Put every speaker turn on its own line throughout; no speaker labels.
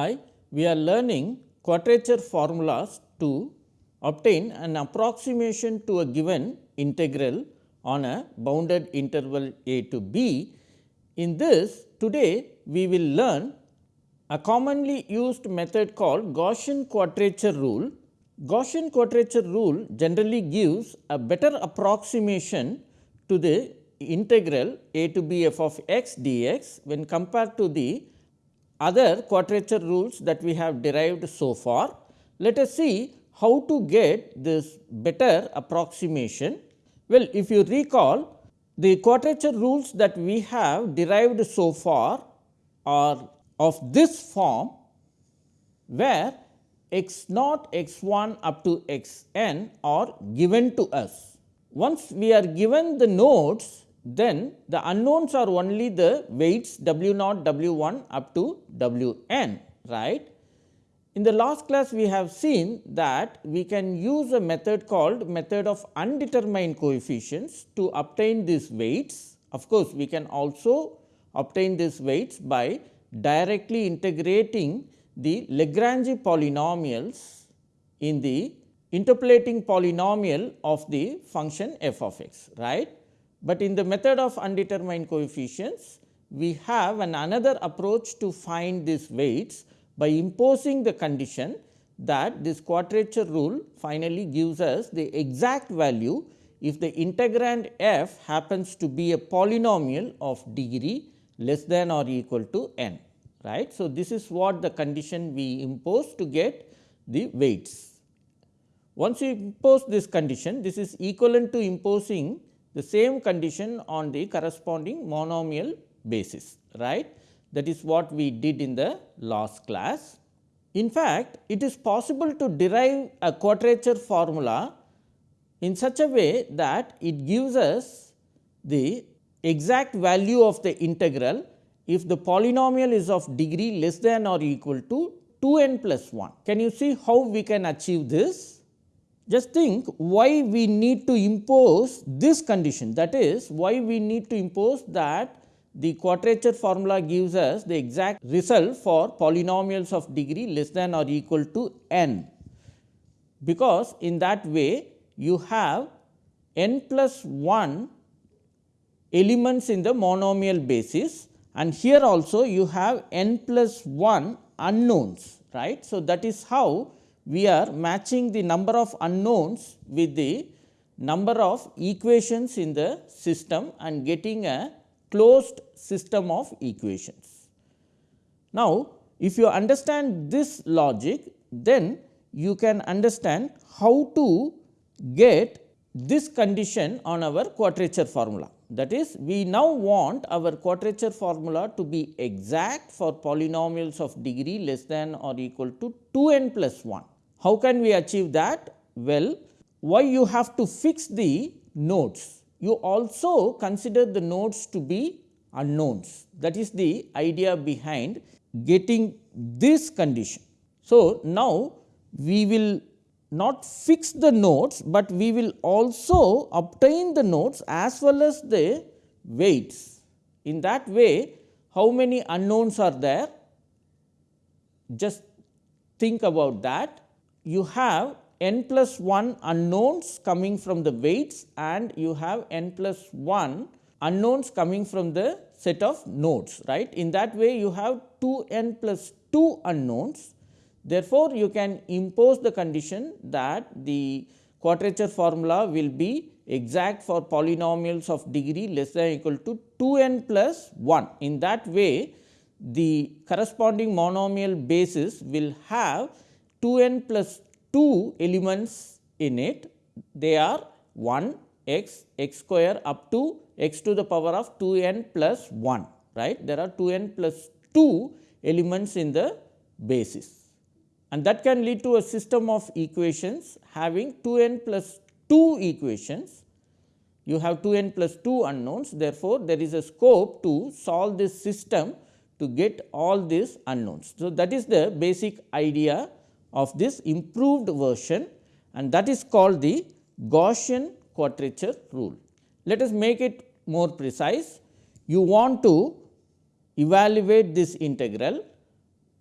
Hi, we are learning quadrature formulas to obtain an approximation to a given integral on a bounded interval a to b. In this today we will learn a commonly used method called Gaussian quadrature rule. Gaussian quadrature rule generally gives a better approximation to the integral a to b f of x dx when compared to the other quadrature rules that we have derived so far. Let us see how to get this better approximation. Well, if you recall the quadrature rules that we have derived so far are of this form, where x naught x 1 up to x n are given to us. Once we are given the nodes, then the unknowns are only the weights w naught w 1 up to w n right. In the last class we have seen that we can use a method called method of undetermined coefficients to obtain these weights. Of course, we can also obtain these weights by directly integrating the Lagrange polynomials in the interpolating polynomial of the function f of x right. But in the method of undetermined coefficients, we have an another approach to find these weights by imposing the condition that this quadrature rule finally gives us the exact value if the integrand f happens to be a polynomial of degree less than or equal to n. right. So, this is what the condition we impose to get the weights. Once you impose this condition, this is equivalent to imposing the same condition on the corresponding monomial basis right that is what we did in the last class. In fact, it is possible to derive a quadrature formula in such a way that it gives us the exact value of the integral if the polynomial is of degree less than or equal to 2 n plus 1. Can you see how we can achieve this? Just think why we need to impose this condition that is why we need to impose that the quadrature formula gives us the exact result for polynomials of degree less than or equal to n. Because in that way you have n plus 1 elements in the monomial basis and here also you have n plus 1 unknowns right. So, that is how we are matching the number of unknowns with the number of equations in the system and getting a closed system of equations. Now, if you understand this logic, then you can understand how to get this condition on our quadrature formula. That is, we now want our quadrature formula to be exact for polynomials of degree less than or equal to 2 n plus 1. How can we achieve that? Well, why you have to fix the nodes? You also consider the nodes to be unknowns. That is the idea behind getting this condition. So, now we will not fix the nodes, but we will also obtain the nodes as well as the weights. In that way, how many unknowns are there? Just think about that you have n plus 1 unknowns coming from the weights and you have n plus 1 unknowns coming from the set of nodes right. In that way you have 2 n plus 2 unknowns. Therefore, you can impose the condition that the quadrature formula will be exact for polynomials of degree less than or equal to 2 n plus 1. In that way, the corresponding monomial basis will have 2 n plus 2 elements in it. They are 1 x x square up to x to the power of 2 n plus 1 right. There are 2 n plus 2 elements in the basis and that can lead to a system of equations having 2 n plus 2 equations. You have 2 n plus 2 unknowns therefore, there is a scope to solve this system to get all these unknowns. So, that is the basic idea of this improved version and that is called the Gaussian quadrature rule. Let us make it more precise. You want to evaluate this integral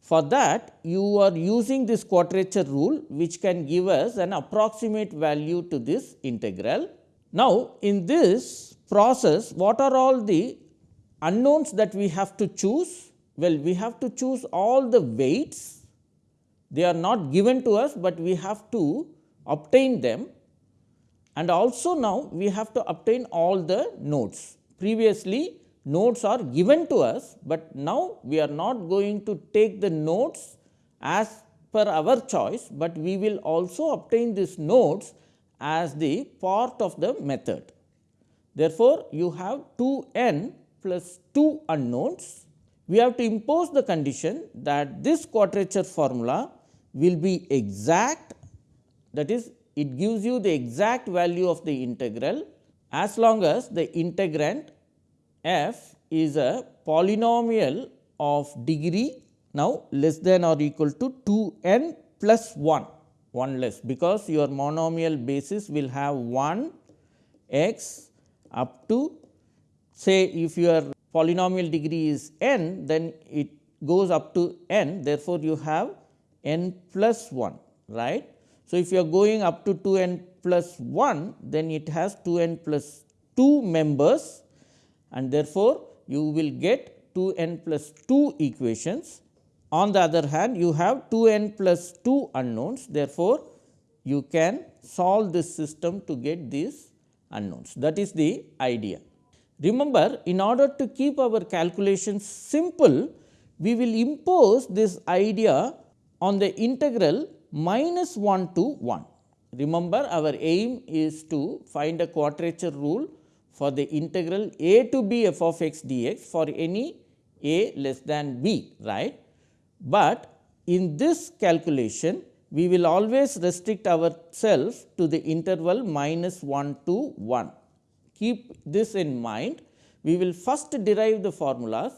For that you are using this quadrature rule which can give us an approximate value to this integral. Now, in this process what are all the unknowns that we have to choose? Well, we have to choose all the weights, they are not given to us, but we have to obtain them and also now we have to obtain all the nodes. Previously nodes are given to us, but now we are not going to take the nodes as per our choice, but we will also obtain these nodes as the part of the method. Therefore, you have 2 n plus 2 unknowns. We have to impose the condition that this quadrature formula will be exact that is it gives you the exact value of the integral as long as the integrand f is a polynomial of degree now less than or equal to 2 n plus 1, 1 less because your monomial basis will have 1 x up to say if your polynomial degree is n then it goes up to n therefore, you have n plus 1 right. So, if you are going up to 2 n plus 1 then it has 2 n plus 2 members and therefore, you will get 2 n plus 2 equations. On the other hand, you have 2 n plus 2 unknowns. Therefore, you can solve this system to get these unknowns. That is the idea. Remember, in order to keep our calculations simple, we will impose this idea on the integral minus 1 to 1. Remember, our aim is to find a quadrature rule for the integral a to b f of x dx for any a less than b right. But in this calculation we will always restrict ourselves to the interval minus 1 to 1. Keep this in mind we will first derive the formulas.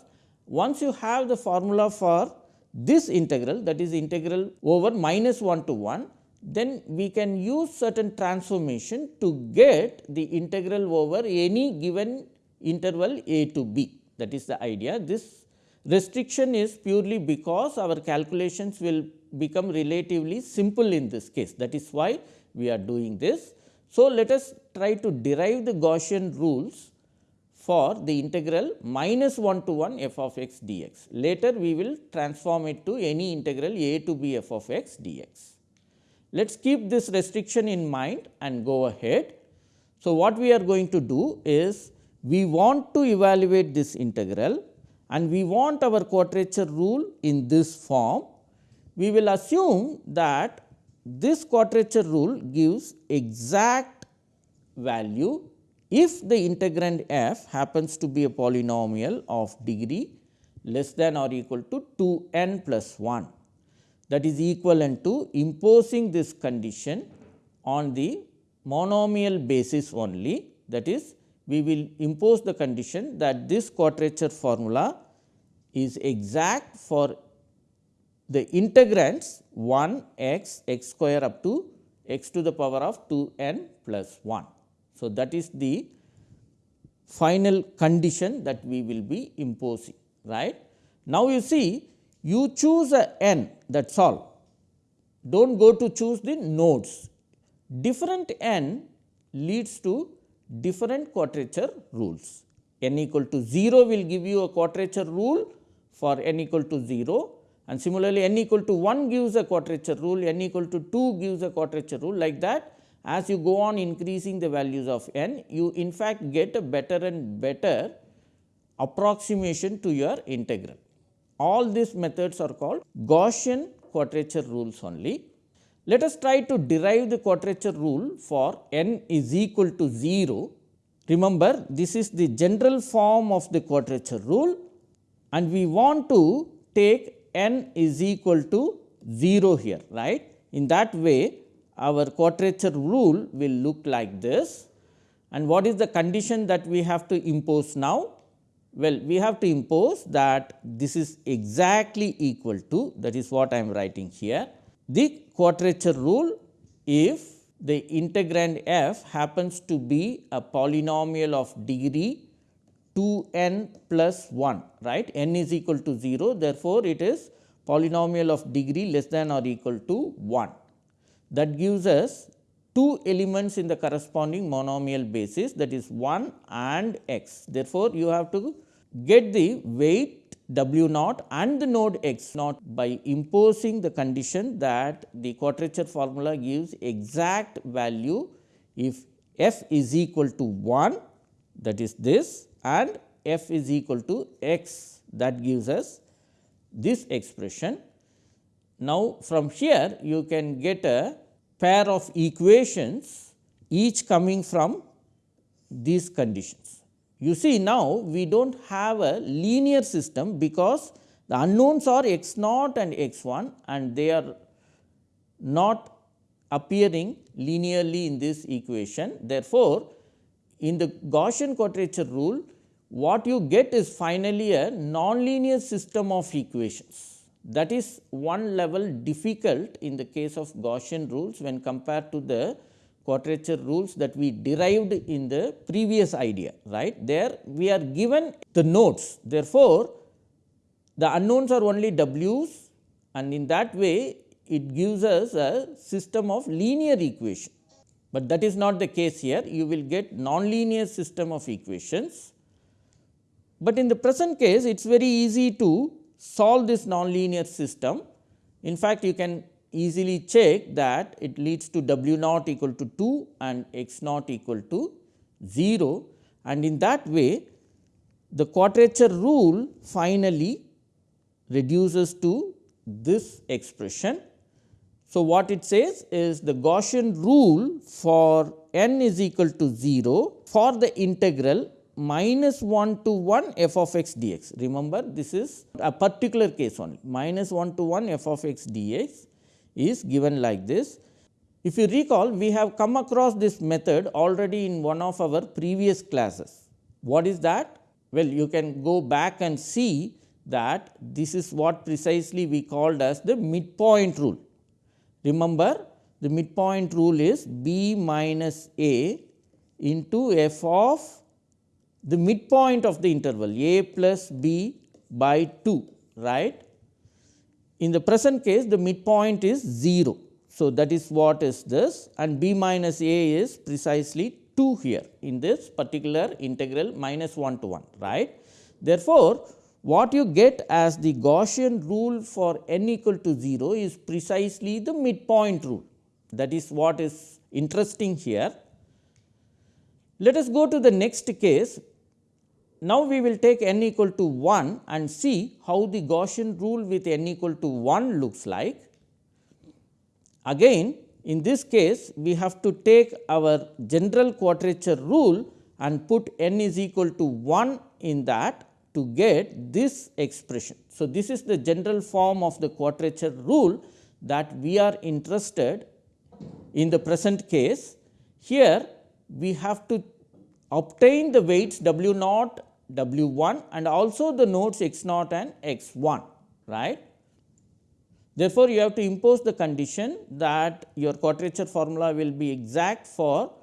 Once you have the formula for this integral that is integral over minus 1 to 1 then we can use certain transformation to get the integral over any given interval a to b that is the idea. This restriction is purely because our calculations will become relatively simple in this case that is why we are doing this. So, let us try to derive the Gaussian rules for the integral minus 1 to 1 f of x dx. Later we will transform it to any integral a to b f of x dx. Let us keep this restriction in mind and go ahead. So, what we are going to do is we want to evaluate this integral and we want our quadrature rule in this form. We will assume that this quadrature rule gives exact value if the integrand f happens to be a polynomial of degree less than or equal to 2 n plus 1 that is equivalent to imposing this condition on the monomial basis only that is we will impose the condition that this quadrature formula is exact for the integrands 1 x x square up to x to the power of 2 n plus 1. So, that is the final condition that we will be imposing right. Now, you see you choose a n that is all, do not go to choose the nodes. Different n leads to different quadrature rules. n equal to 0 will give you a quadrature rule for n equal to 0 and similarly, n equal to 1 gives a quadrature rule, n equal to 2 gives a quadrature rule like that. As you go on increasing the values of n, you in fact get a better and better approximation to your integral. All these methods are called Gaussian quadrature rules only. Let us try to derive the quadrature rule for n is equal to 0. Remember this is the general form of the quadrature rule and we want to take n is equal to 0 here right. In that way our quadrature rule will look like this and what is the condition that we have to impose now? Well, we have to impose that this is exactly equal to that is what I am writing here. The quadrature rule if the integrand f happens to be a polynomial of degree 2 n plus 1 right n is equal to 0 therefore, it is polynomial of degree less than or equal to 1. That gives us two elements in the corresponding monomial basis that is 1 and x. Therefore, you have to get the weight w naught and the node x naught by imposing the condition that the quadrature formula gives exact value if f is equal to 1 that is this and f is equal to x that gives us this expression. Now, from here you can get a pair of equations each coming from these conditions. You see now we do not have a linear system because the unknowns are x naught and x 1 and they are not appearing linearly in this equation. Therefore, in the Gaussian quadrature rule what you get is finally a nonlinear system of equations that is one level difficult in the case of Gaussian rules when compared to the quadrature rules that we derived in the previous idea right. There we are given the nodes therefore, the unknowns are only w's and in that way it gives us a system of linear equation, but that is not the case here you will get nonlinear system of equations. But in the present case it is very easy to solve this nonlinear system. In fact, you can easily check that it leads to w naught equal to 2 and x naught equal to 0 and in that way the quadrature rule finally reduces to this expression. So, what it says is the Gaussian rule for n is equal to 0 for the integral minus 1 to 1 f of x dx. Remember this is a particular case only minus 1 to 1 f of x dx is given like this. If you recall we have come across this method already in one of our previous classes. What is that? Well, you can go back and see that this is what precisely we called as the midpoint rule. Remember the midpoint rule is b minus a into f of the midpoint of the interval a plus b by 2 right. In the present case the midpoint is 0. So, that is what is this and b minus a is precisely 2 here in this particular integral minus 1 to 1 right. Therefore, what you get as the Gaussian rule for n equal to 0 is precisely the midpoint rule that is what is interesting here. Let us go to the next case now, we will take n equal to 1 and see how the Gaussian rule with n equal to 1 looks like. Again in this case we have to take our general quadrature rule and put n is equal to 1 in that to get this expression. So, this is the general form of the quadrature rule that we are interested in the present case. Here we have to obtain the weights w naught W 1 and also the nodes x naught and x 1 right. Therefore, you have to impose the condition that your quadrature formula will be exact for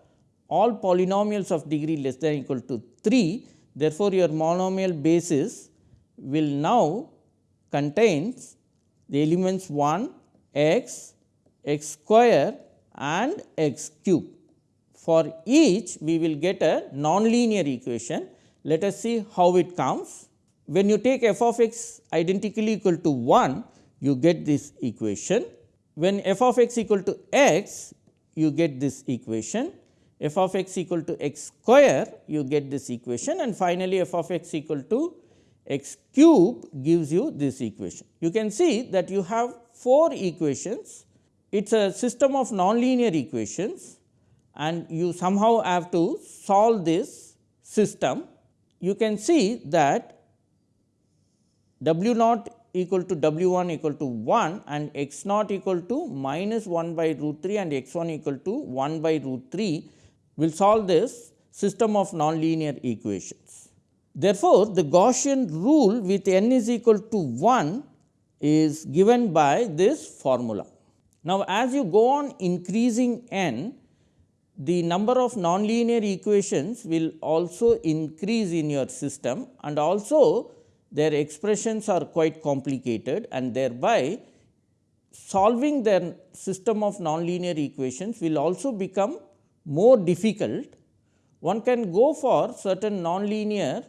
all polynomials of degree less than equal to 3. Therefore, your monomial basis will now contains the elements 1 x, x square and x cube. For each we will get a nonlinear equation let us see how it comes. When you take f of x identically equal to 1, you get this equation. When f of x equal to x, you get this equation. f of x equal to x square, you get this equation and finally, f of x equal to x cube gives you this equation. You can see that you have 4 equations. It is a system of nonlinear equations and you somehow have to solve this system you can see that w naught equal to w 1 equal to 1 and x naught equal to minus 1 by root 3 and x 1 equal to 1 by root 3 will solve this system of nonlinear equations. Therefore, the Gaussian rule with n is equal to 1 is given by this formula. Now, as you go on increasing n, the number of nonlinear equations will also increase in your system and also their expressions are quite complicated and thereby solving their system of nonlinear equations will also become more difficult. One can go for certain nonlinear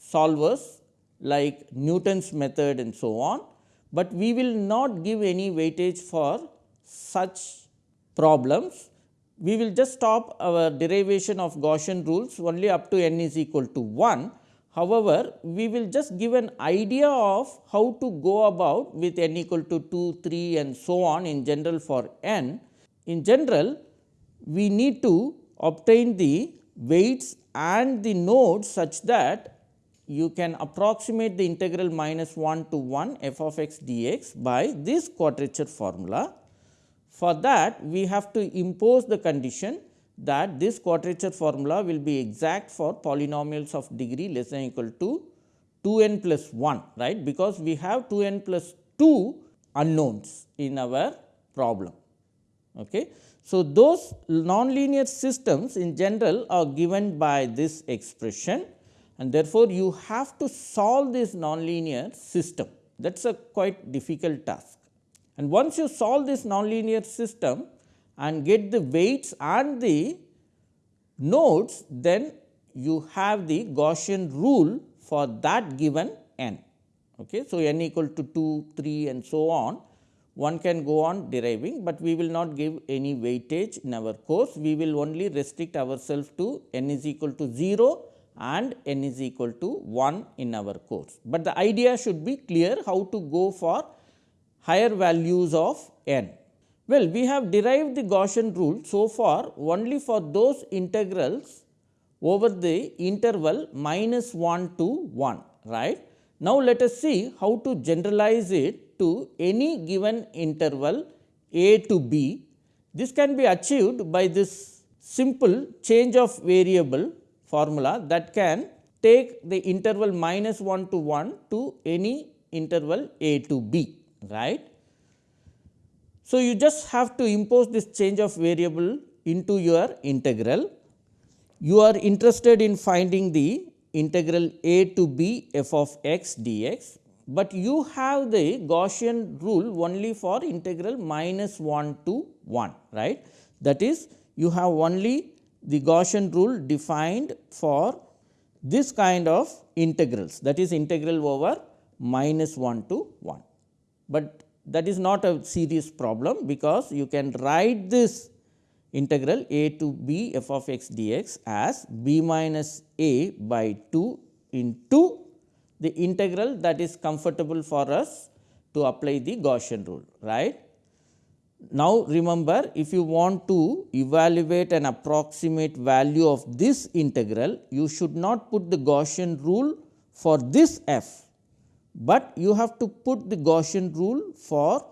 solvers like Newton's method and so on, but we will not give any weightage for such problems. We will just stop our derivation of Gaussian rules only up to n is equal to 1. However, we will just give an idea of how to go about with n equal to 2, 3 and so on in general for n. In general, we need to obtain the weights and the nodes such that you can approximate the integral minus 1 to 1 f of x dx by this quadrature formula. For that we have to impose the condition that this quadrature formula will be exact for polynomials of degree less than equal to 2 n plus 1 right because we have 2 n plus 2 unknowns in our problem. Okay. So, those nonlinear systems in general are given by this expression and therefore, you have to solve this nonlinear system that is a quite difficult task. And once you solve this nonlinear system and get the weights and the nodes, then you have the Gaussian rule for that given n. Okay. So, n equal to 2, 3 and so on one can go on deriving, but we will not give any weightage in our course. We will only restrict ourselves to n is equal to 0 and n is equal to 1 in our course. But the idea should be clear how to go for higher values of n. Well, we have derived the Gaussian rule so far only for those integrals over the interval minus 1 to 1 right. Now, let us see how to generalize it to any given interval a to b. This can be achieved by this simple change of variable formula that can take the interval minus 1 to 1 to any interval a to b right. So, you just have to impose this change of variable into your integral. You are interested in finding the integral a to b f of x dx but you have the Gaussian rule only for integral minus 1 to 1 right. That is you have only the Gaussian rule defined for this kind of integrals that is integral over minus 1 to 1. But that is not a serious problem because you can write this integral a to b f of x dx as b minus a by 2 into the integral that is comfortable for us to apply the Gaussian rule right. Now, remember if you want to evaluate an approximate value of this integral, you should not put the Gaussian rule for this f, but you have to put the Gaussian rule for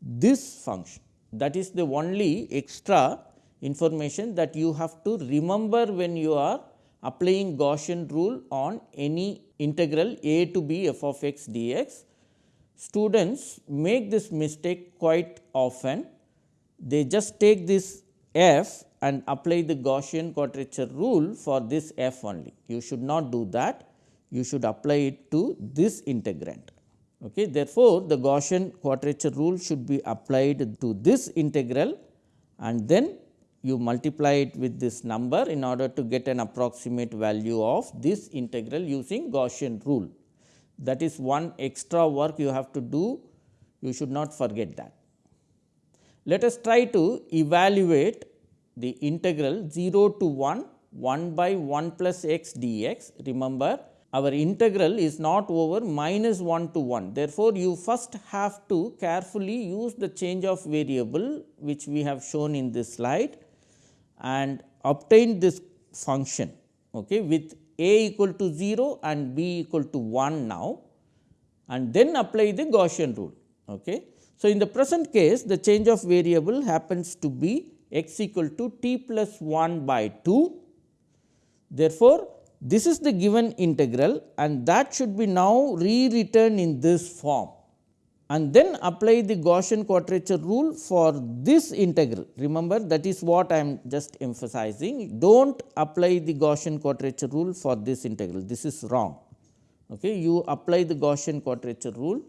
this function. That is the only extra information that you have to remember when you are applying Gaussian rule on any integral a to b f of x dx. Students make this mistake quite often. They just take this f and apply the Gaussian quadrature rule for this f only. You should not do that. You should apply it to this integrand. Okay. Therefore, the Gaussian quadrature rule should be applied to this integral and then you multiply it with this number in order to get an approximate value of this integral using Gaussian rule. That is one extra work you have to do, you should not forget that. Let us try to evaluate the integral 0 to 1 1 by 1 plus x dx. Remember our integral is not over minus 1 to 1. Therefore, you first have to carefully use the change of variable which we have shown in this slide and obtain this function okay, with a equal to 0 and b equal to 1 now and then apply the Gaussian rule. Okay. So, in the present case the change of variable happens to be x equal to t plus 1 by 2. Therefore, this is the given integral and that should be now rewritten in this form and then apply the Gaussian quadrature rule for this integral. Remember that is what I am just emphasizing. Do not apply the Gaussian quadrature rule for this integral, this is wrong. Okay. You apply the Gaussian quadrature rule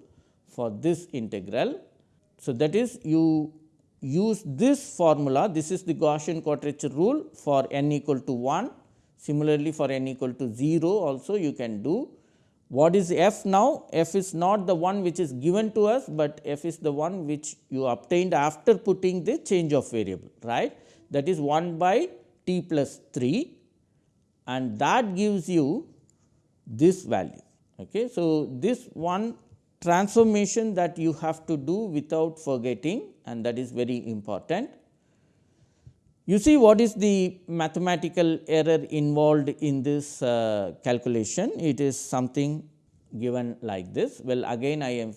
for this integral. So, that is you use this formula this is the Gaussian quadrature rule for n equal to 1 similarly for n equal to 0 also you can do what is f now? f is not the one which is given to us, but f is the one which you obtained after putting the change of variable right that is 1 by t plus 3 and that gives you this value. Okay. So, this one transformation that you have to do without forgetting and that is very important. You see what is the mathematical error involved in this uh, calculation? It is something given like this. Well, again I am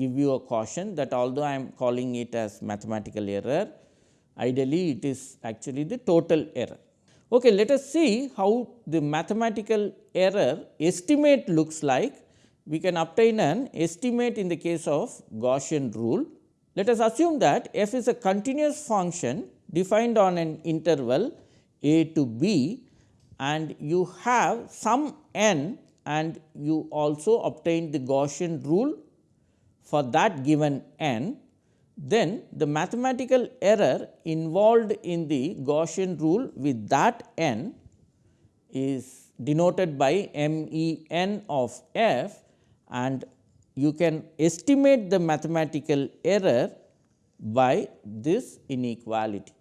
give you a caution that although I am calling it as mathematical error, ideally it is actually the total error. Okay, let us see how the mathematical error estimate looks like. We can obtain an estimate in the case of Gaussian rule. Let us assume that f is a continuous function defined on an interval a to b and you have some n and you also obtain the Gaussian rule for that given n, then the mathematical error involved in the Gaussian rule with that n is denoted by m e n of f and you can estimate the mathematical error by this inequality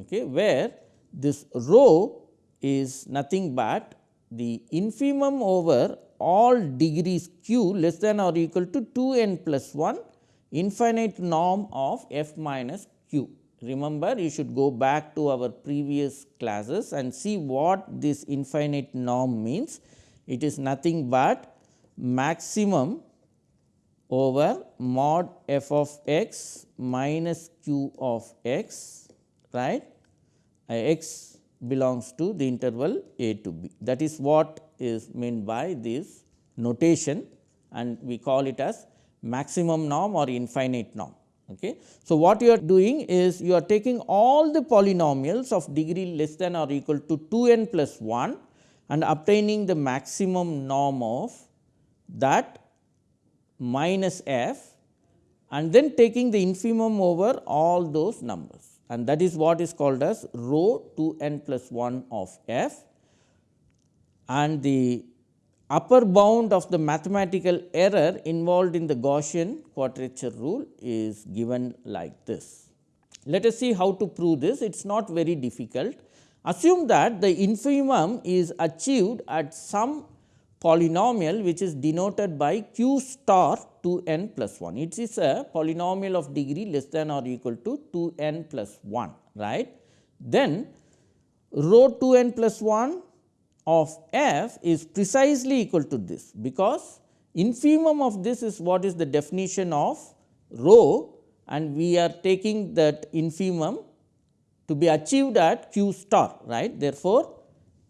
okay, where this rho is nothing but the infimum over all degrees q less than or equal to 2 n plus 1 infinite norm of f minus q. Remember you should go back to our previous classes and see what this infinite norm means. It is nothing but maximum over mod f of x minus q of x right x belongs to the interval a to b. That is what is meant by this notation and we call it as maximum norm or infinite norm. Okay. So, what you are doing is you are taking all the polynomials of degree less than or equal to 2 n plus 1 and obtaining the maximum norm of that minus f and then taking the infimum over all those numbers and that is what is called as rho 2 n plus 1 of f and the upper bound of the mathematical error involved in the Gaussian quadrature rule is given like this. Let us see how to prove this, it is not very difficult. Assume that the infimum is achieved at some polynomial which is denoted by q star 2 n plus 1. It is a polynomial of degree less than or equal to 2 n plus 1 right. Then rho 2 n plus 1 of f is precisely equal to this because infimum of this is what is the definition of rho and we are taking that infimum to be achieved at q star right. Therefore,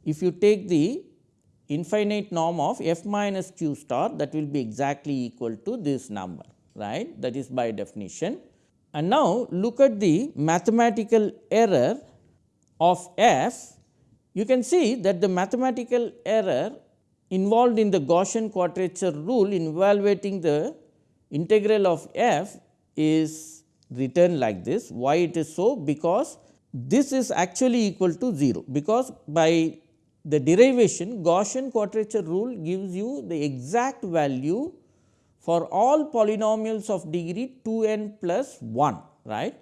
if you take the infinite norm of f minus q star that will be exactly equal to this number right that is by definition. And now, look at the mathematical error of f you can see that the mathematical error involved in the Gaussian quadrature rule in evaluating the integral of f is written like this. Why it is so? Because this is actually equal to 0, because by the derivation Gaussian quadrature rule gives you the exact value for all polynomials of degree 2 n plus 1 right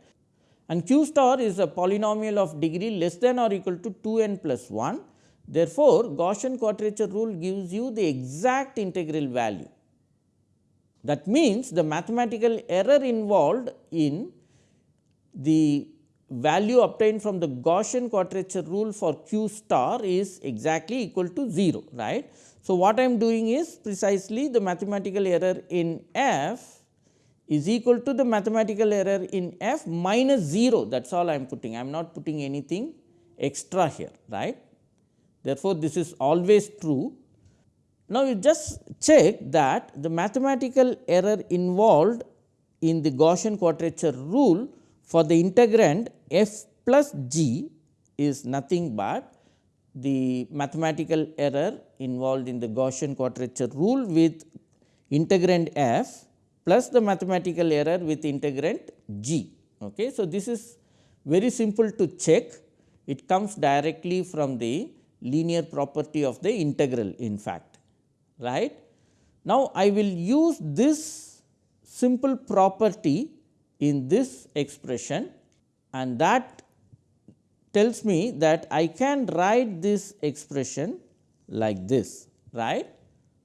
and q star is a polynomial of degree less than or equal to 2 n plus 1. Therefore, Gaussian quadrature rule gives you the exact integral value. That means, the mathematical error involved in the value obtained from the Gaussian quadrature rule for q star is exactly equal to 0 right. So, what I am doing is precisely the mathematical error in f is equal to the mathematical error in f minus 0 that is all I am putting I am not putting anything extra here right. Therefore, this is always true. Now, you just check that the mathematical error involved in the Gaussian quadrature rule for the integrand f plus g is nothing but the mathematical error involved in the Gaussian quadrature rule with integrand f plus the mathematical error with integrand g. Okay. So, this is very simple to check it comes directly from the linear property of the integral in fact right. Now, I will use this simple property in this expression and that tells me that I can write this expression like this right.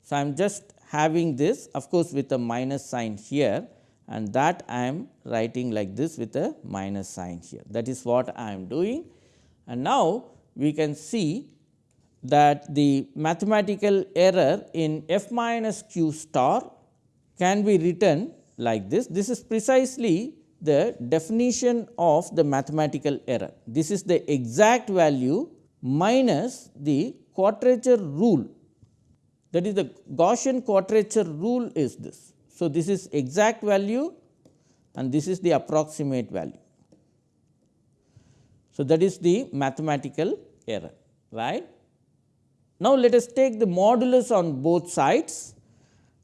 So, I am just having this of course, with a minus sign here and that I am writing like this with a minus sign here that is what I am doing. And now, we can see that the mathematical error in f minus q star can be written like this. This is precisely the definition of the mathematical error. This is the exact value minus the quadrature rule that is the Gaussian quadrature rule is this. So, this is exact value and this is the approximate value. So, that is the mathematical error right. Now, let us take the modulus on both sides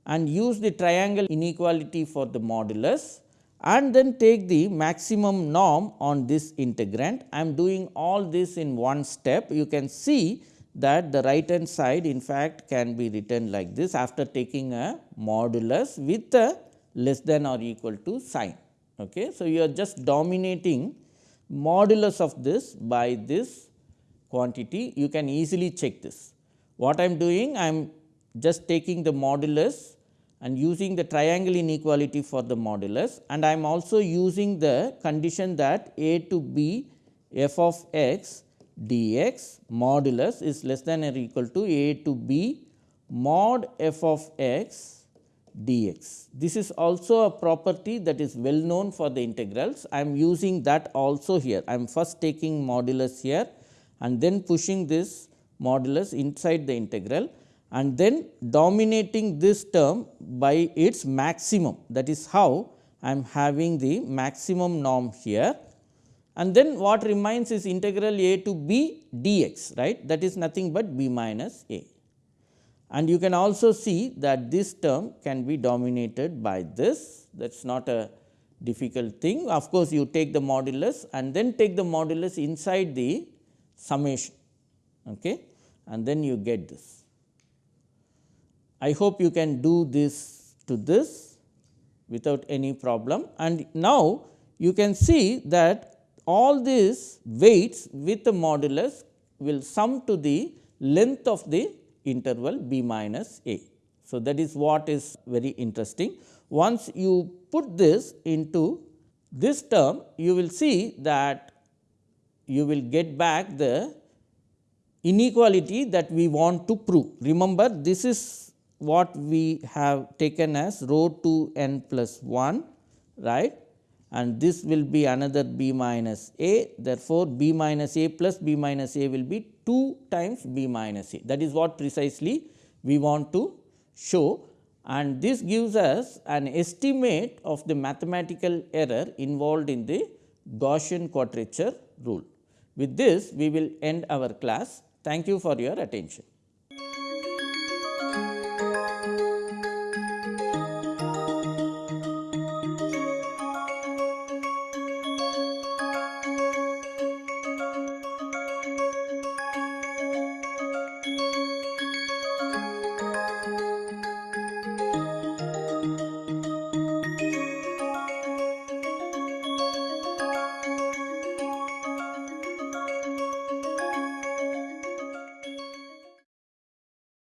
and use the triangle inequality for the modulus and then take the maximum norm on this integrand. I am doing all this in one step. You can see that the right hand side in fact can be written like this after taking a modulus with a less than or equal to sign. Okay. So, you are just dominating modulus of this by this quantity you can easily check this. What I am doing I am just taking the modulus and using the triangle inequality for the modulus and I am also using the condition that a to b f of x dx modulus is less than or equal to a to b mod f of x dx. This is also a property that is well known for the integrals. I am using that also here. I am first taking modulus here and then pushing this modulus inside the integral and then dominating this term by its maximum. That is how I am having the maximum norm here and then what remains is integral a to b dx right that is nothing but b minus a. And you can also see that this term can be dominated by this that is not a difficult thing. Of course, you take the modulus and then take the modulus inside the summation okay, and then you get this. I hope you can do this to this without any problem and now you can see that all these weights with the modulus will sum to the length of the interval b minus a. So, that is what is very interesting. Once you put this into this term, you will see that you will get back the inequality that we want to prove. Remember, this is what we have taken as rho 2 n plus 1 right and this will be another b minus a. Therefore, b minus a plus b minus a will be 2 times b minus a that is what precisely we want to show and this gives us an estimate of the mathematical error involved in the Gaussian quadrature rule. With this we will end our class. Thank you for your attention.